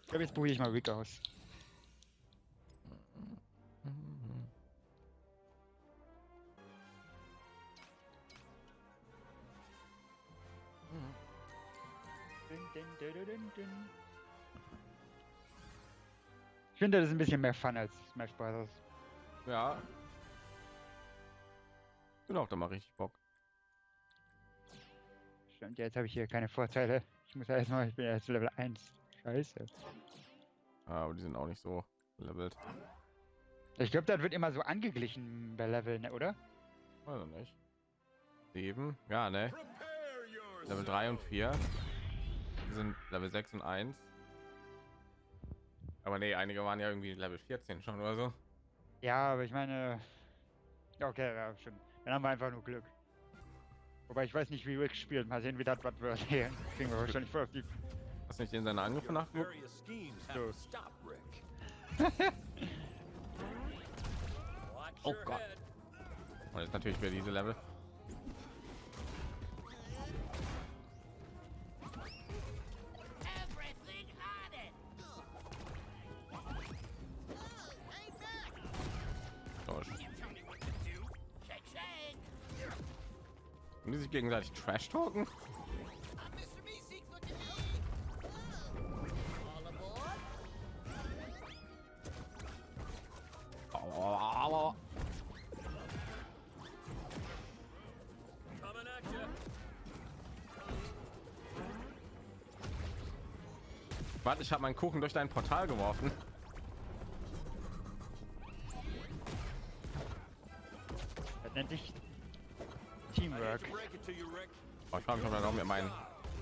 Ich glaube, jetzt probiere ich mal Rick aus. Ich finde, das ist ein bisschen mehr Fun als Smash Bros. Ja. Genau, da mache ich Bock. Stimmt, jetzt habe ich hier keine Vorteile. Ich muss ja erstmal, ich bin ja jetzt Level 1. Scheiße. Ah, Aber die sind auch nicht so levelt. Ich glaube, das wird immer so angeglichen bei Level, ne, oder? Also nicht. Sieben. Ja, ne? Level 3 und 4 sind Level 6 und 1. Aber nee, einige waren ja irgendwie Level 14 schon oder so. Ja, aber ich meine. Okay, ja, schon. Dann haben wir einfach nur Glück. Wobei ich weiß nicht, wie Rick spielt. Mal sehen, wie das was wird. Hier kriegen wir wahrscheinlich voll auf die. Hast du nicht in seine Angriffe nachgeguckt? Oh Gott. Und jetzt natürlich wieder diese Level. Gegenseitig Trash talken. Warte, ich habe meinen Kuchen durch dein Portal geworfen.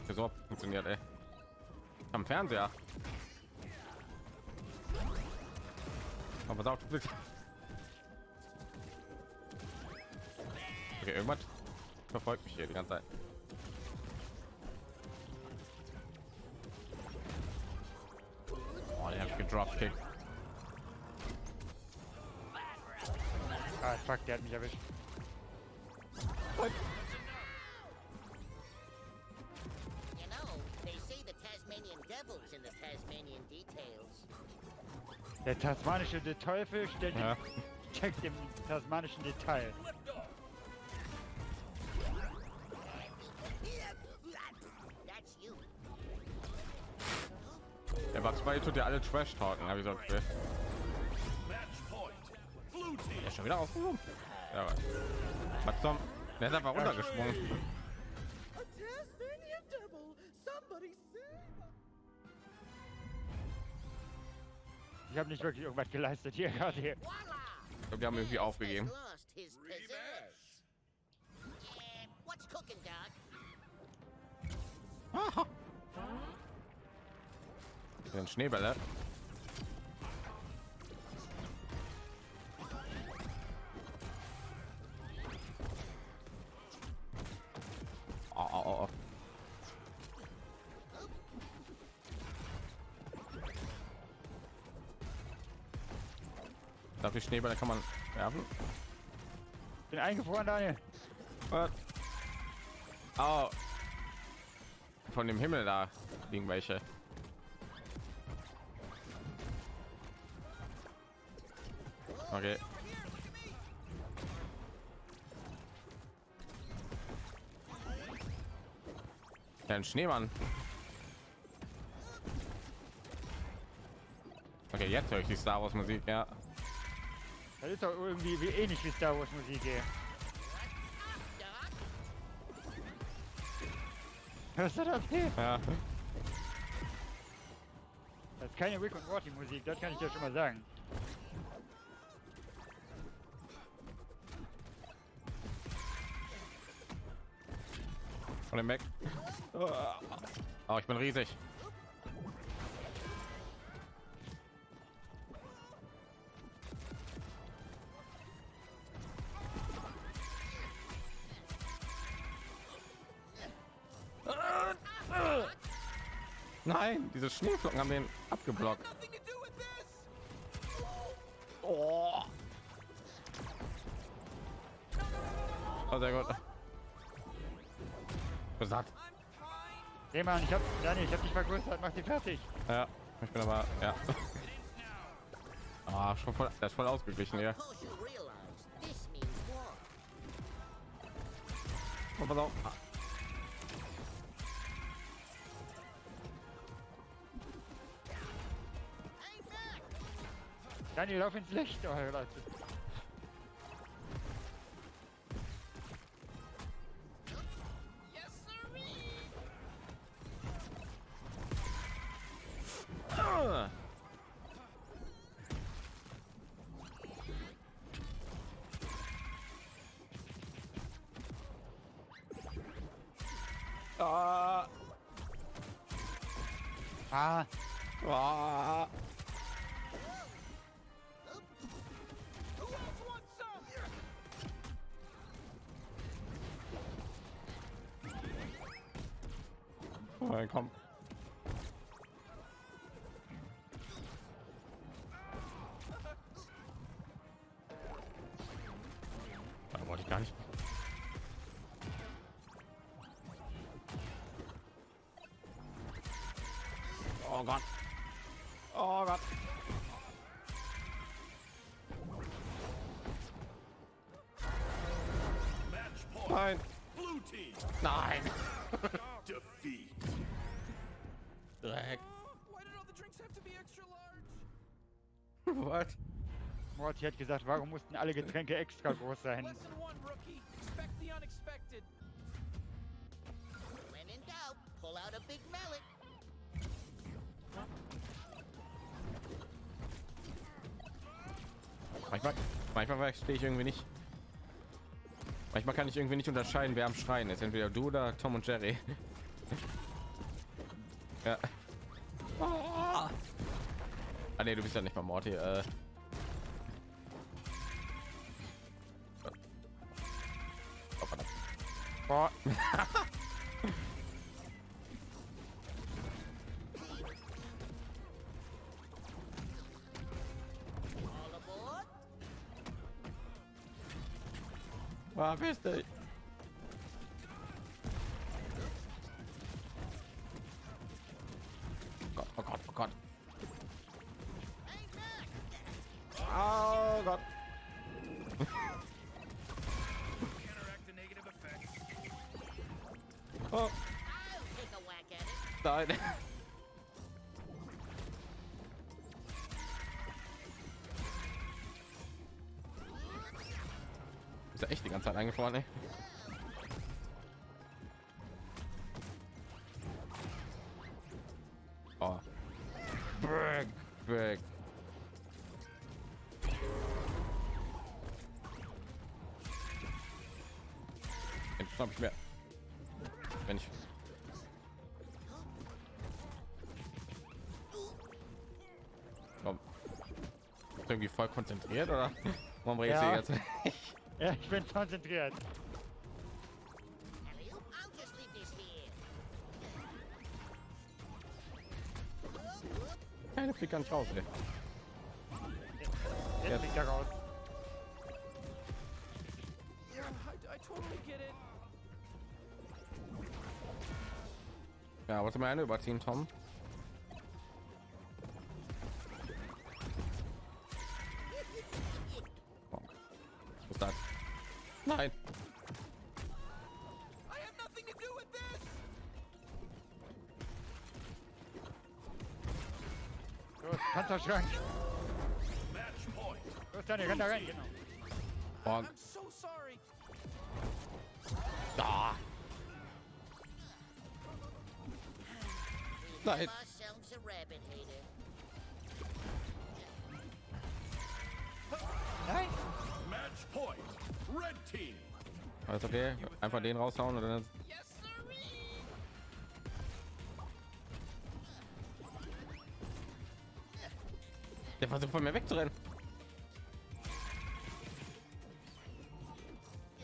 Meinem Tresor funktioniert, ey. Am Fernseher. Aber auf, du bist. Okay, irgendwas verfolgt mich hier die ganze Zeit. Oh, gedropkickt. Ah, fuck, der hat mich erwischt. You Der tasmanische De Teufel steckt, Ja. steckt im tasmanischen Detail. You. Der war zwei tut ja alle Trash talken, habe ich. Blue team. Ja, schon wieder auf. Ja, was? Was zum? Der ist einfach runtergesprungen. Ich habe nicht wirklich irgendwas geleistet hier gerade hier. Glaub, die haben irgendwie aufgegeben. Has lost Ich Schneebälle kann man werfen? Bin eingefroren, Daniel. Was? Oh. Von dem Himmel da liegen welche. Okay. Ein Schneemann. Okay, jetzt höre ich die Star Wars Musik, ja. Das ist doch irgendwie wie ähnlich wie Star Wars Musik hier. Hörst du das hier? Ja. Das ist keine Rick und Morty Musik, das kann ich dir schon mal sagen. Von dem weg. Oh, ich bin riesig. Diese Schneeflocken haben den abgeblockt. Oh. Oh, sehr gut. Trying Seh mal, ich hab, Daniel, ich hab dich vergrößert, mach die fertig. Ja, ich bin aber, ja. Ah, schon voll, das ist voll ausgeglichen war. Oh, pass auf. Daniel, lauf ins Licht, oh Leute. be extra large? What? Morty hat gesagt, warum mussten alle Getränke extra groß sein? Lesson one, rookie. Expect the unexpected. When in doubt, pull out a big mallet. Manchmal, manchmal verstehe ich irgendwie nicht. Manchmal kann ich irgendwie nicht unterscheiden, wer am Schreien ist. Entweder du oder Tom und Jerry. ja. Ah, nee, du bist ja nicht mal Morty. Äh. Oh, Ah, beste. Ganze Zeit eingefroren, ey. Oh. Brick, brick. Den schnapp ich mir. Wenn ich. Irgendwie voll konzentriert oder? Warum redest Ja. du jetzt? ja, ich bin konzentriert. Keine fliegt gar nicht raus, ey. Jetzt fliegt er raus. Ja, wollte mal eine überziehen, Tom. Nein. I have nothing to do with this. Los, Panzerschrank. Match point. Los, Daniel, renn da rein, genau. Oh, I'm so sorry. da. We Nein. Alles okay. Einfach den raushauen und dann. Der versucht von mir wegzurennen.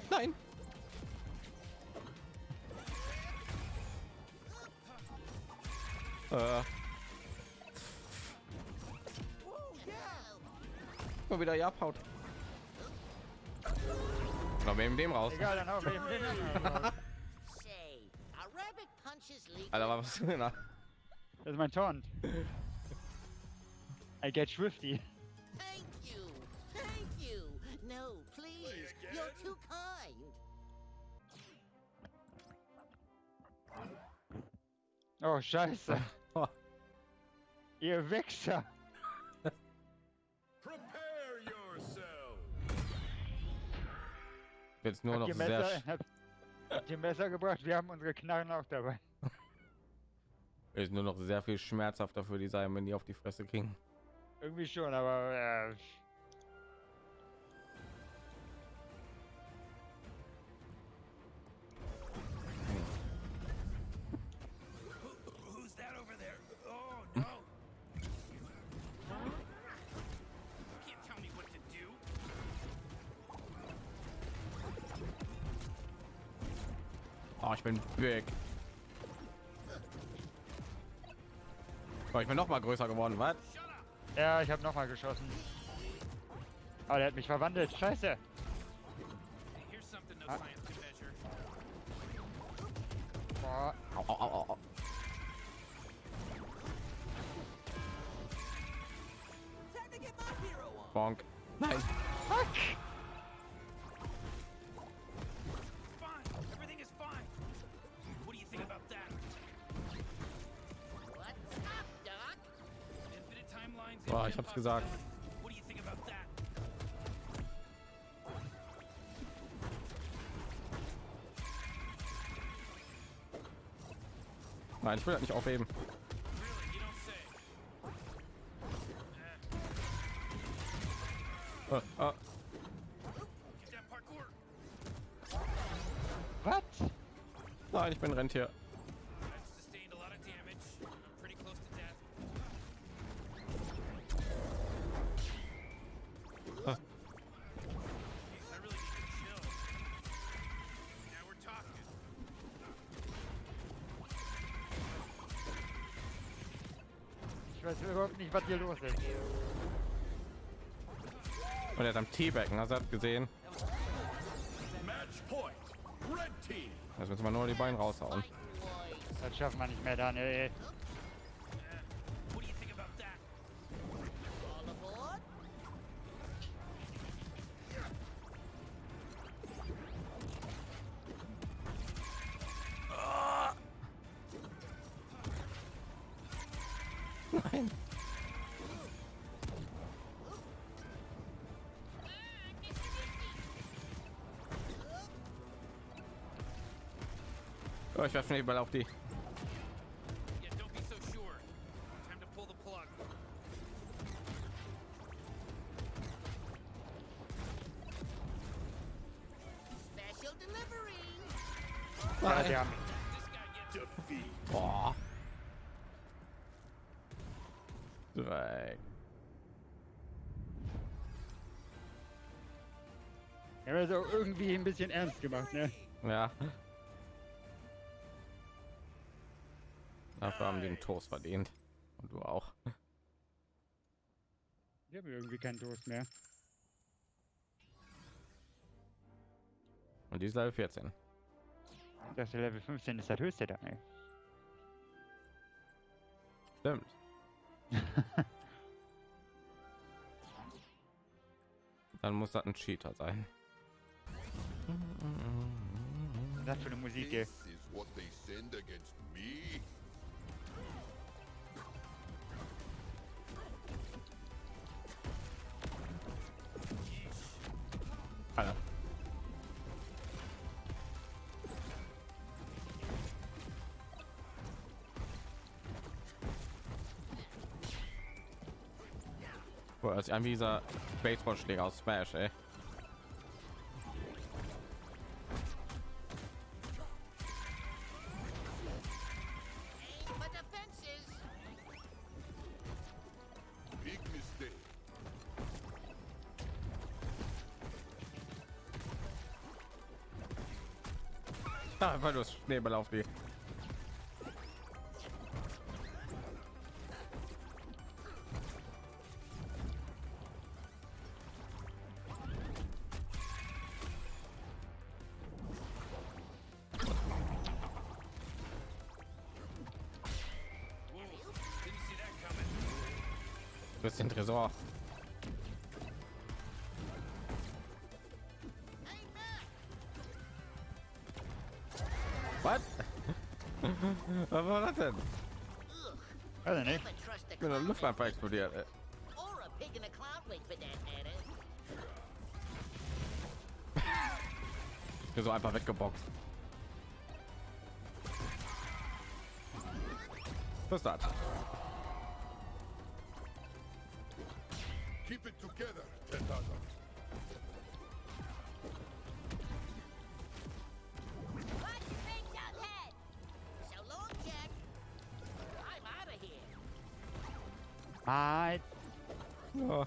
Nein. Äh, mal wieder ja abhaut. Wir nehmen dem raus. Egal, dann raus. Punches legal? Alter, was? Na, Das ist mein Taunt. I get swifty. Thank you. Thank you. No, please. You're too kind. Oh, scheiße. Ihr Wichser. Jetzt nur noch Habt sehr. Messer, sch- habt, habt ihr Messer gebracht? Wir haben unsere Knarren auch dabei. Ist nur noch sehr viel schmerzhafter für die sein, wenn die auf die Fresse kriegen. Irgendwie schon, aber äh, bin big. Oh, ich bin noch mal größer geworden, was? ja, ich habe noch mal geschossen. Aber der hat mich verwandelt. Scheiße. Ah. science can measure. Boah. Au. Bonk. Nein. Fuck. Boah, ich hab's gesagt. Nein, ich will das nicht aufheben. That parkour. Was? Nein, ich bin Rentier. Was hier los ist. Und er ist am hast du das gesehen? Jetzt müssen wir nur die Beine raushauen. Das schaffen wir nicht mehr, Daniel. ey. Oh, ich werfe Schneeball auf die. Ja, die haben. Boah. Irgendwie ein bisschen ernst gemacht, ne? Ja. Dafür haben die den Toast verdient. Und du auch. Die haben irgendwie keinen Toast mehr. Und die ist Level 14. Das Level 15 ist das höchste, Daniel. Stimmt. Dann muss das ein Cheater sein. Das für eine Musik, ey? This is what they send against me? Das ist ein wie dieser Baseballschläger aus Smash, ey. Da einfach nur Schneeball auf die. For that matter. Ich bin so einfach weggeboxt. Was ist das? Halt. Ja.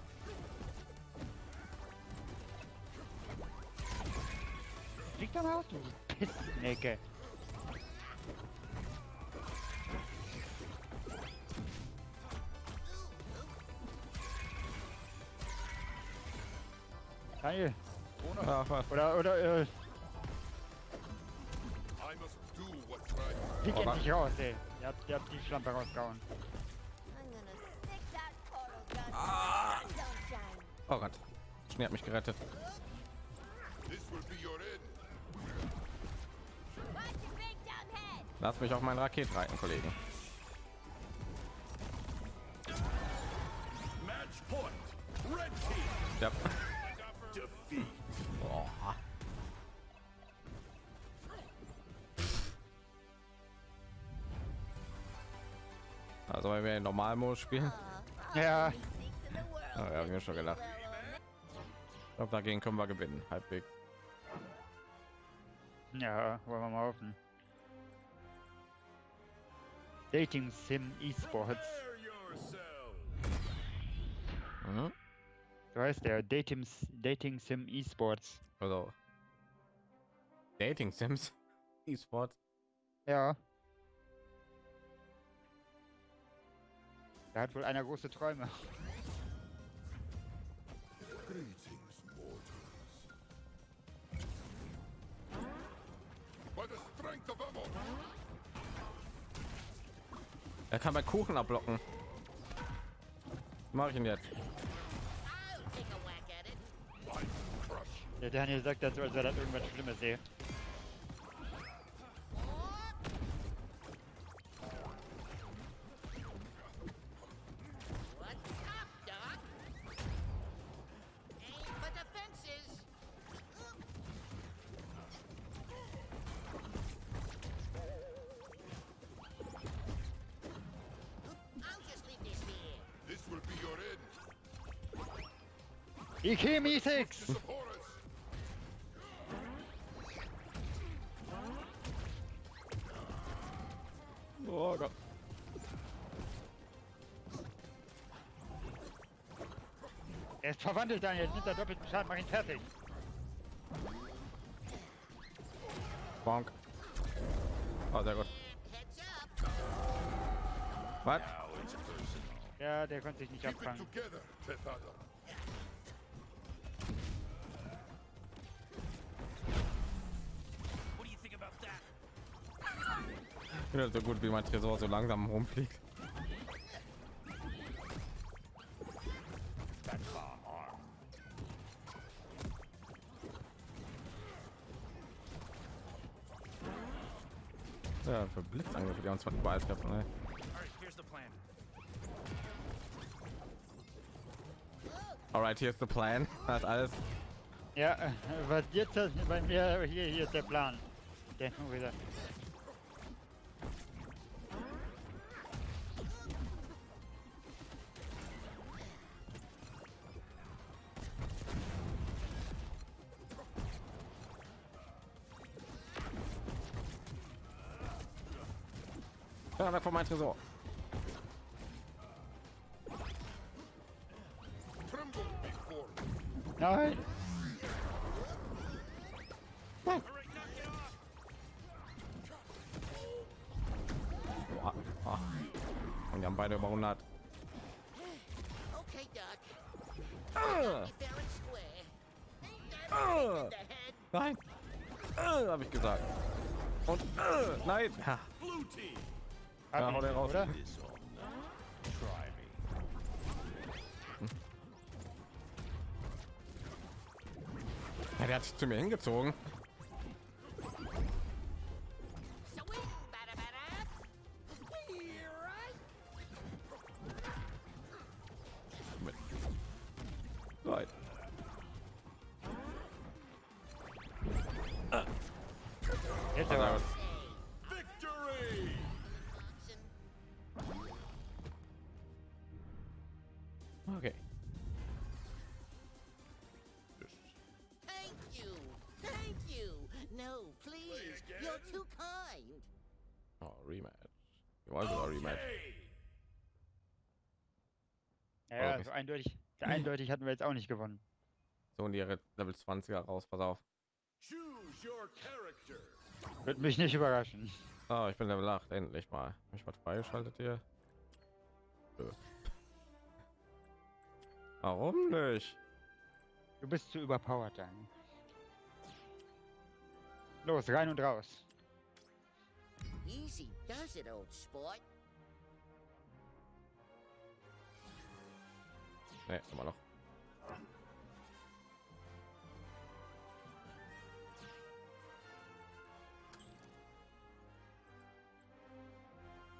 Flieg doch mal aus, du Pissnecke. Geil. Ach, was? Oder, oder, äh, I must do what's right. flieg Oh, wa- endlich raus, ey. Der hat, der hat die Schlampe rausgehauen. Oh Gott. Schnee hat mich gerettet. Lass mich auf meinen Raket reiten, Kollegen. Ja. Oh. Also wenn wir in Normalmodus spielen, Ja, oh, ja, hab ich mir schon gedacht. Ich glaube, dagegen können wir gewinnen, halbwegs. ja, wollen wir mal hoffen. Dating Sim Esports. Mhm. So heißt der. Dating, Dating Sim Esports. Also Dating Sims, E-Sports. Ja. Da hat wohl einer große Träume. Er kann bei Kuchen abblocken. Mache ich ihn jetzt? Der Daniel sagt dazu, als wäre das irgendwas Schlimmes sehe. Ikemi 6! Support us. Oh Gott. Er ist verwandelt, Daniel. Jetzt nimmt er doppelten Schaden, mach ihn fertig. Bonk. Oh, sehr gut. Was? Ja, der konnte sich nicht abfangen. So gut wie mein Tresor so langsam rumfliegt. Ja, für Blitzangriffe, die uns überall treffen. Ne? Alright, here's the plan. Das alles. Ja, äh, was jetzt bei mir, hier, hier ist der Plan. Nur wieder. Ja, da kommt mein Tresor. Nein! Off. Boah. Ah. Und die haben beide über 100. Okay, Doc. Ah. Ah. Nein. Äh, habe ich gesagt. Und äh, nein. Ha. Hat ja, hau den raus. Oder? Ja, der hat sich zu mir hingezogen. Ja, Okay. so eindeutig. So eindeutig hatten wir jetzt auch nicht gewonnen. So und ihre Level 20er raus. Pass auf. Wird mich nicht überraschen. Oh, ich bin Level 8. Endlich mal. Hab ich was freigeschaltet hier? Nö. Warum nicht? Du bist zu überpowered dann. Los, rein und raus. Easy does it, old sport. Ne, immer noch.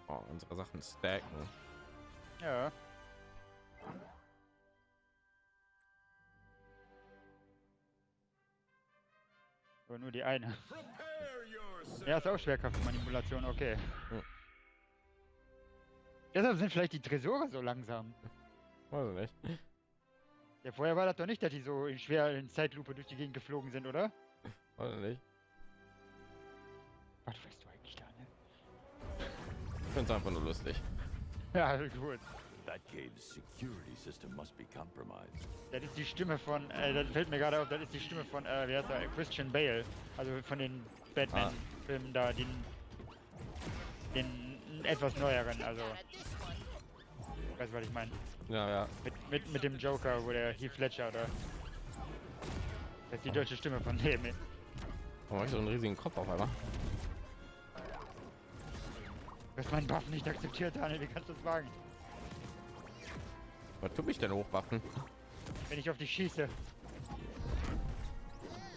Oh, unsere Sachen stacken. Ja. Aber nur die eine. Ja, ist auch Schwerkraftmanipulation, okay. Hm. Deshalb sind vielleicht die Tresore so langsam. Weiß ich nicht. Ja, vorher war das doch nicht, dass die so in schwer in Zeitlupe durch die Gegend geflogen sind, oder? Weiß ich nicht. Was weißt du eigentlich da, ne? Ich finde es einfach nur lustig. Ja, gut. That cave's security system must be compromised. Das ist die Stimme von, äh, das fällt mir gerade auf, das ist die Stimme von, äh, wie heißt er, Christian Bale. Also von den Batman-Filmen da, den, den etwas neueren, also, weißt du, was ich meine? Ja, ja. Mit, mit, mit dem Joker, wo der Heath Ledger, oder? Das ist die deutsche Stimme von dem. Warum hab ich so einen riesigen Kopf auf einmal? Du hast meinen Buff nicht akzeptiert, Daniel, wie kannst du das wagen? Was tut mich denn hochwaffen? Wenn ich auf dich schieße.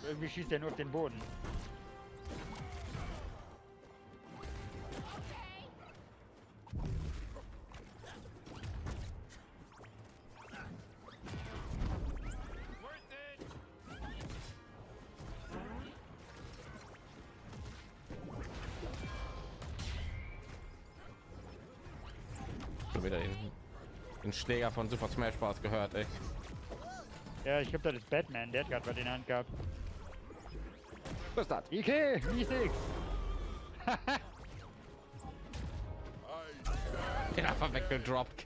Irgendwie schießt er nur auf den Boden. Schläger von Super Smash Bros. gehört, ey. Ja, ich glaube, das ist Batman, der hat gerade was in der Hand gehabt. Was ist das? Ike, wie Den einfach weggedroppt.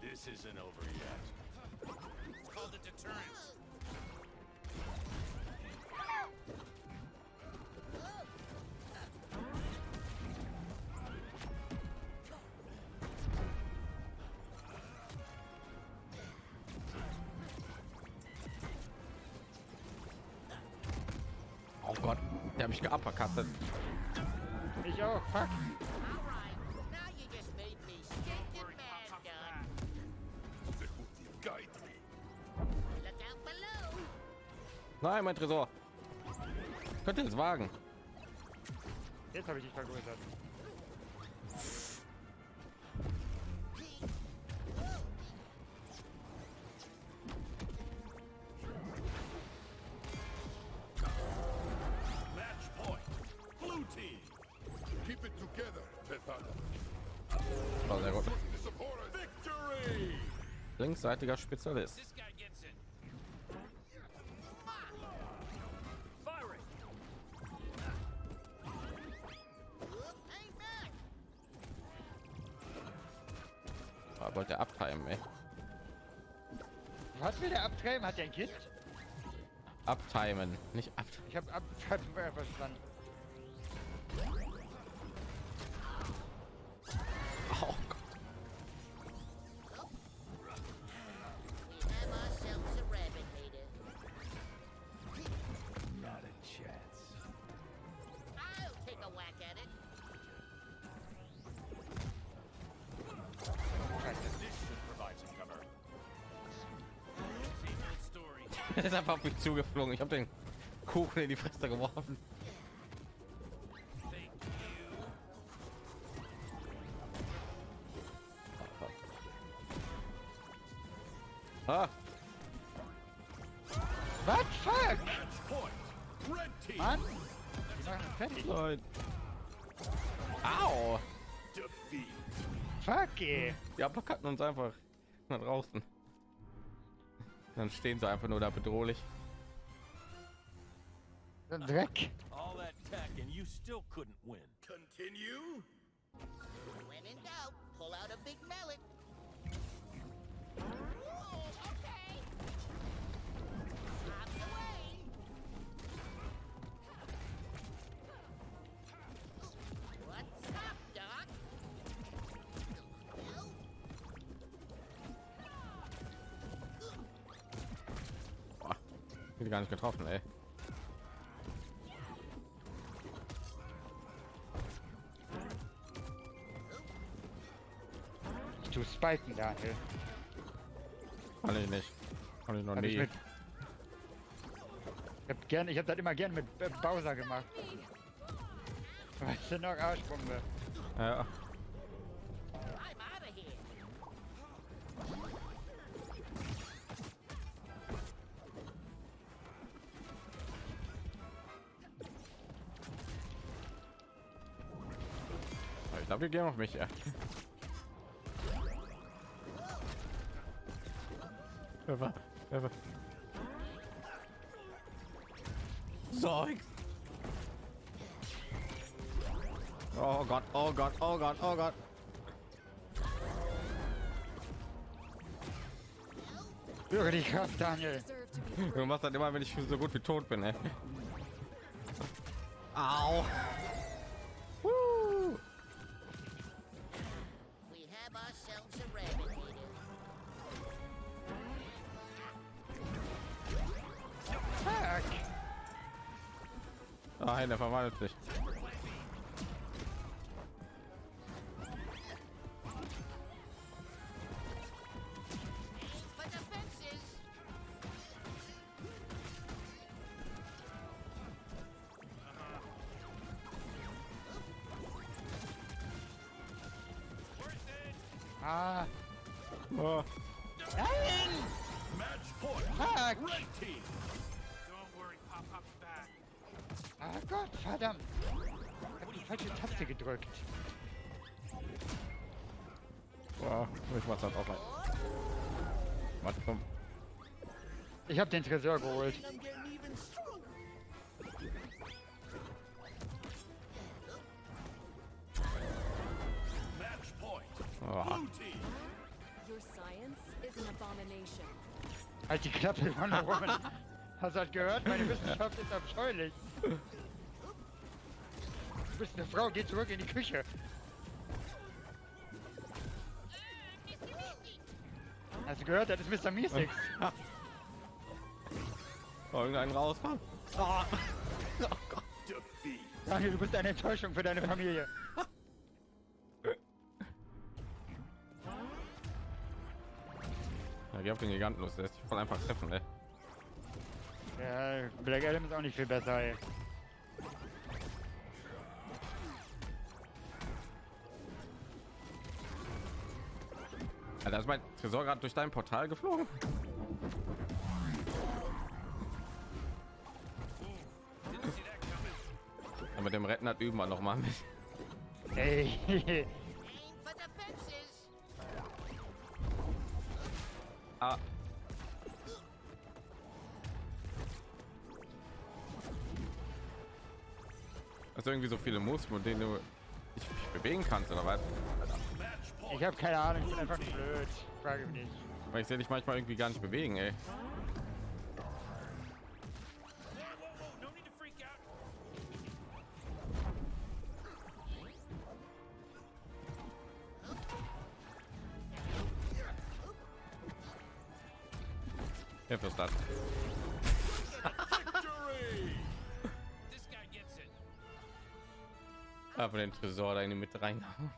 This isn't over yet. Nein, mein Tresor. Könnt ihr es wagen? Jetzt habe ich dich vergrößert. Hang back. Ah, wollte er abtreiben, ey. Was will der abtreiben? Hat der ein Kind? Abtimen, nicht ab. Ich habe abtreiben verstanden. Zugeflogen. Ich habe den Kuchen in die Fresse geworfen. Ah, Was? Fuck! Mann! Fertig. Au! Fuck, ey. Die uppercutten uns einfach nach draußen. Dann stehen sie einfach nur da bedrohlich. So ein Dreck. All that tech and you still couldn't win. Continue. When in doubt, pull out a big mallet. okay. Out the way. What's up, Doc? No. Bin gar nicht getroffen, ey. Tu Spiken, Daniel. Kann ich nicht. Kann ich noch Hab ich mit. Ich hab gern, ich hab das immer gern mit Bowser gemacht. Weißt du noch, Arschbombe. Ja, ich glaube, wir gehen auf mich. Ja. Wer war- Zeugs. Oh Gott, oh Gott, oh Gott, oh Gott. Spüre die Kraft, Daniel. Du machst das immer, wenn ich so gut wie tot bin, ey. Au. We have ourselves a rabbit Nein, der verwandelt sich. Ich hab den Tresor geholt. Oh. Halt die Klappe von Roman. Hast du das gehört? Meine Wissenschaft ist abscheulich. Du bist eine Frau, geh zurück in die Küche. Hast du gehört? Das ist Mr. Miesix. Oh, irgendeinen rauskommen. Oh. Defeat. Daniel, du bist eine Enttäuschung für deine Familie. Ja, geh auf den Giganten los, der ist voll einfach treffen, ey. Ja, Black Adam ist auch nicht viel besser, ey. Alter, ist mein Tresor gerade durch dein Portal geflogen? Mit dem Retten hat üben wir noch mal mit. Ey. Aim for the fences. Ah. Also irgendwie so viele Moves, mit denen du dich bewegen kannst oder was? Ich habe keine Ahnung, ich bin einfach blöd. Frage mich nicht. Weil ich sehe dich manchmal irgendwie gar nicht bewegen, ey. Karte reingehauen.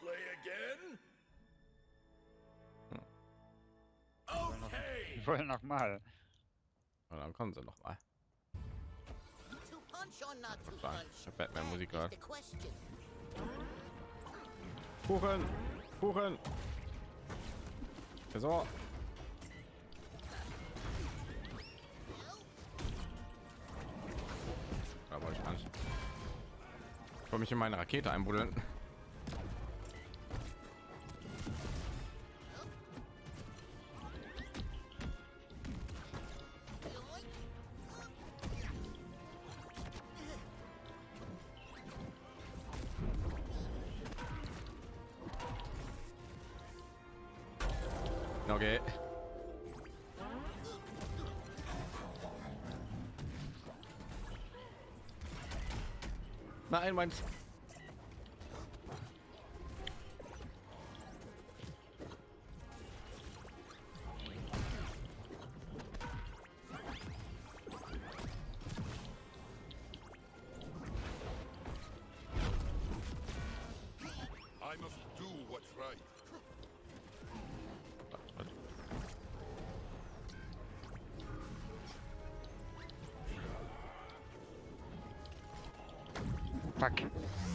Play again? Okay. Ich wollte nochmal. Und dann kommen sie nochmal. Ich habe Batman-Musik gehört. Kuchen! Kuchen! Tresor! Da wollte ich nicht. Ich wollte mich in meine Rakete einbuddeln. Nein, mein. I Fuck.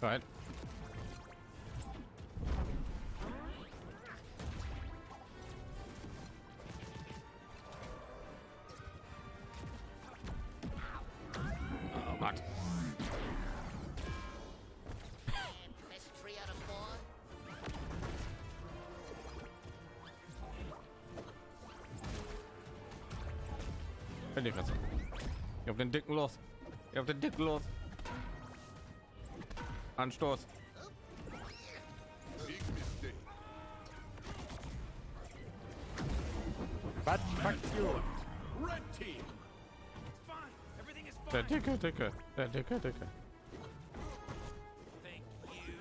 Right. Oh, auf den dicken los. Geh auf den dicken los. Anstoß. Was? Fuck you. Red team. Der dicke, dicke. Der dicke, dicke. Thank you.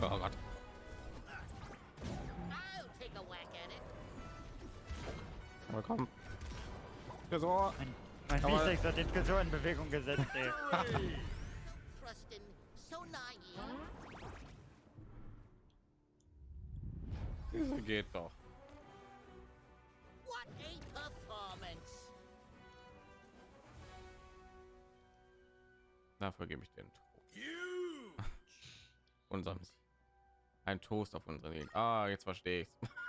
Oh Gott. Aber komm. Tresor. Mein, mein Biceps hat den Tresor in Bewegung gesetzt, ey. Krustin, so naive. Diese geht doch. What a performance. Dafür gebe ich den Toast. Huge. Unseren. Ein Toast auf unseren Gegner. Ah, jetzt verstehe ich's.